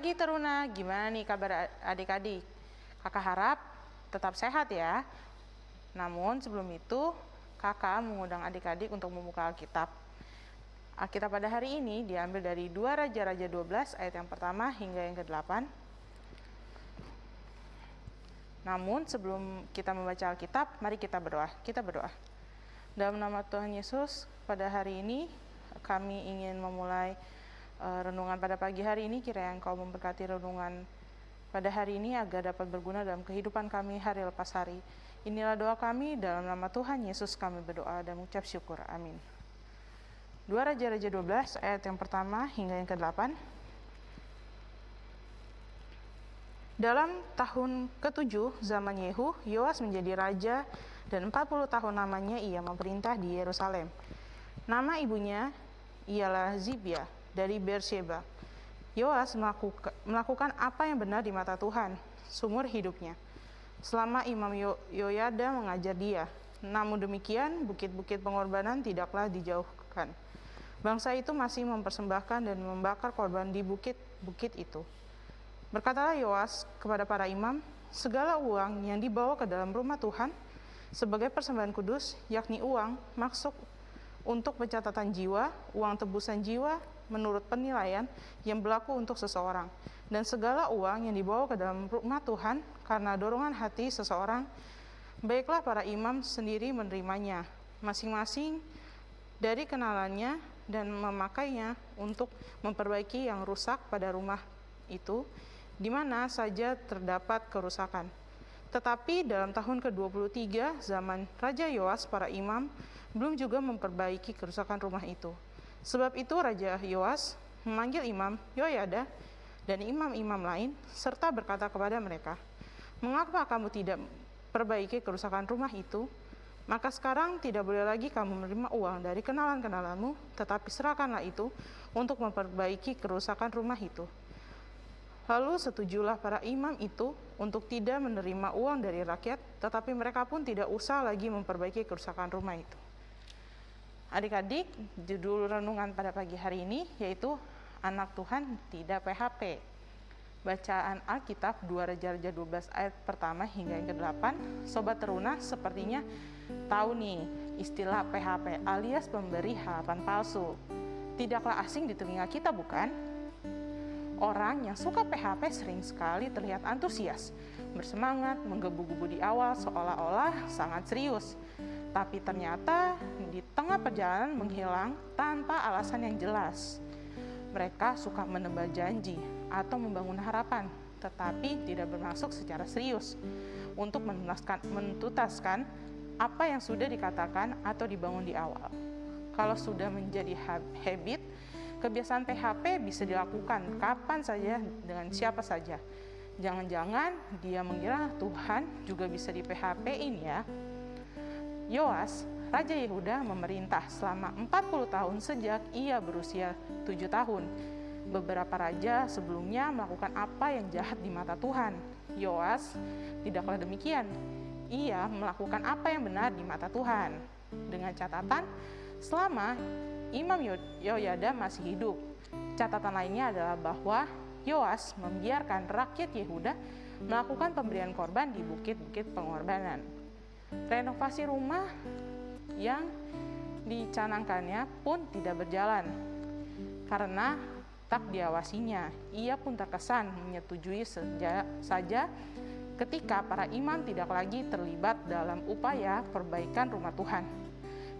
pagi Teruna, gimana nih kabar adik-adik? Kakak harap tetap sehat ya. Namun sebelum itu, kakak mengundang adik-adik untuk membuka Alkitab. Alkitab pada hari ini diambil dari 2 Raja-Raja 12 ayat yang pertama hingga yang ke-8. Namun sebelum kita membaca Alkitab, mari kita berdoa. Kita berdoa. Dalam nama Tuhan Yesus, pada hari ini kami ingin memulai renungan pada pagi hari ini kiranya Engkau memberkati renungan pada hari ini agar dapat berguna dalam kehidupan kami hari lepas hari. Inilah doa kami dalam nama Tuhan Yesus kami berdoa dan mengucap syukur. Amin. 2 Raja-Raja 12 ayat yang pertama hingga yang ke-8. Dalam tahun ke-7 zaman Yehu, Yoas menjadi raja dan 40 tahun namanya ia memerintah di Yerusalem. Nama ibunya ialah Zibia dari Beersheba. Yoas melakukan apa yang benar di mata Tuhan sumur hidupnya. Selama Imam Yoyada mengajar dia, namun demikian bukit-bukit pengorbanan tidaklah dijauhkan. Bangsa itu masih mempersembahkan dan membakar korban di bukit-bukit itu. Berkatalah Yoas kepada para imam, segala uang yang dibawa ke dalam rumah Tuhan sebagai persembahan kudus, yakni uang masuk untuk pencatatan jiwa, uang tebusan jiwa, menurut penilaian yang berlaku untuk seseorang, dan segala uang yang dibawa ke dalam rumah Tuhan karena dorongan hati seseorang, baiklah para imam sendiri menerimanya, masing-masing dari kenalannya dan memakainya untuk memperbaiki yang rusak pada rumah itu, di mana saja terdapat kerusakan. Tetapi dalam tahun ke-23 zaman Raja Yoas, para imam belum juga memperbaiki kerusakan rumah itu. Sebab itu Raja Yoas memanggil imam Yoyada dan imam-imam lain serta berkata kepada mereka, Mengapa kamu tidak perbaiki kerusakan rumah itu? Maka sekarang tidak boleh lagi kamu menerima uang dari kenalan-kenalanmu, tetapi serahkanlah itu untuk memperbaiki kerusakan rumah itu. Lalu setujulah para imam itu untuk tidak menerima uang dari rakyat, tetapi mereka pun tidak usah lagi memperbaiki kerusakan rumah itu. Adik-adik, judul renungan pada pagi hari ini yaitu Anak Tuhan Tidak PHP. Bacaan Alkitab 2 Raja-Raja 12 ayat pertama hingga yang ke-8. Sobat teruna sepertinya tahu nih istilah PHP alias pemberi harapan palsu. Tidaklah asing di telinga kita bukan? Orang yang suka PHP sering sekali terlihat antusias, bersemangat, menggebu-gebu di awal seolah-olah sangat serius tapi ternyata di tengah perjalanan menghilang tanpa alasan yang jelas. Mereka suka menebak janji atau membangun harapan, tetapi tidak bermaksud secara serius untuk menuntaskan apa yang sudah dikatakan atau dibangun di awal. Kalau sudah menjadi habit, kebiasaan PHP bisa dilakukan kapan saja dengan siapa saja. Jangan-jangan dia mengira Tuhan juga bisa di PHP-in ya. Yoas, Raja Yehuda memerintah selama 40 tahun sejak ia berusia 7 tahun. Beberapa raja sebelumnya melakukan apa yang jahat di mata Tuhan. Yoas tidaklah demikian. Ia melakukan apa yang benar di mata Tuhan. Dengan catatan, selama Imam Yoyada masih hidup. Catatan lainnya adalah bahwa Yoas membiarkan rakyat Yehuda melakukan pemberian korban di bukit-bukit pengorbanan renovasi rumah yang dicanangkannya pun tidak berjalan karena tak diawasinya. Ia pun terkesan menyetujui saja ketika para imam tidak lagi terlibat dalam upaya perbaikan rumah Tuhan.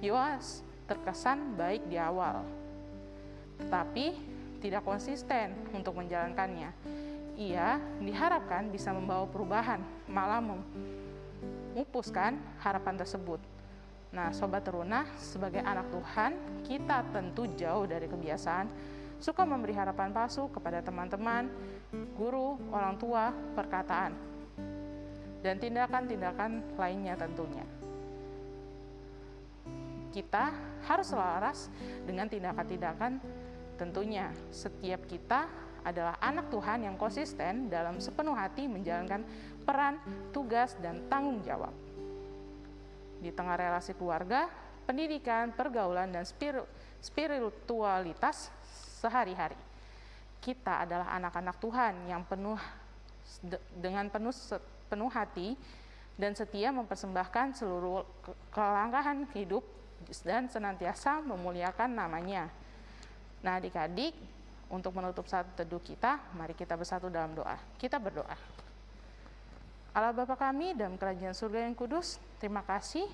Yoas terkesan baik di awal, tetapi tidak konsisten untuk menjalankannya. Ia diharapkan bisa membawa perubahan, malah memupuskan harapan tersebut. Nah, sobat teruna, sebagai anak Tuhan, kita tentu jauh dari kebiasaan suka memberi harapan palsu kepada teman-teman, guru, orang tua, perkataan, dan tindakan-tindakan lainnya tentunya. Kita harus selaras dengan tindakan-tindakan tentunya. Setiap kita adalah anak Tuhan yang konsisten dalam sepenuh hati menjalankan peran, tugas, dan tanggung jawab. Di tengah relasi keluarga, pendidikan, pergaulan, dan spiritualitas sehari-hari. kita adalah anak-anak Tuhan yang penuh dengan penuh penuh hati dan setia mempersembahkan seluruh kelangkahan hidup dan senantiasa memuliakan namanya. Nah adik-adik, untuk menutup satu teduh kita, mari kita bersatu dalam doa. Kita berdoa. Allah Bapa kami dalam kerajaan surga yang kudus, terima kasih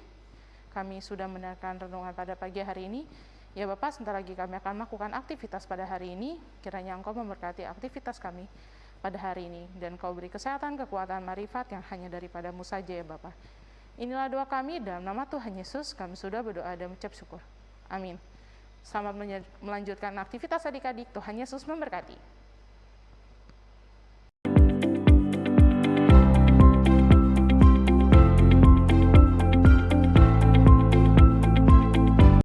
kami sudah mendengarkan renungan pada pagi hari ini. Ya Bapak, sebentar lagi kami akan melakukan aktivitas pada hari ini. Kiranya Engkau memberkati aktivitas kami pada hari ini. Dan Kau beri kesehatan, kekuatan, marifat yang hanya daripadamu saja ya Bapak. Inilah doa kami dalam nama Tuhan Yesus. Kami sudah berdoa dan mengucap syukur. Amin. Selamat melanjutkan aktivitas adik-adik. Tuhan Yesus memberkati.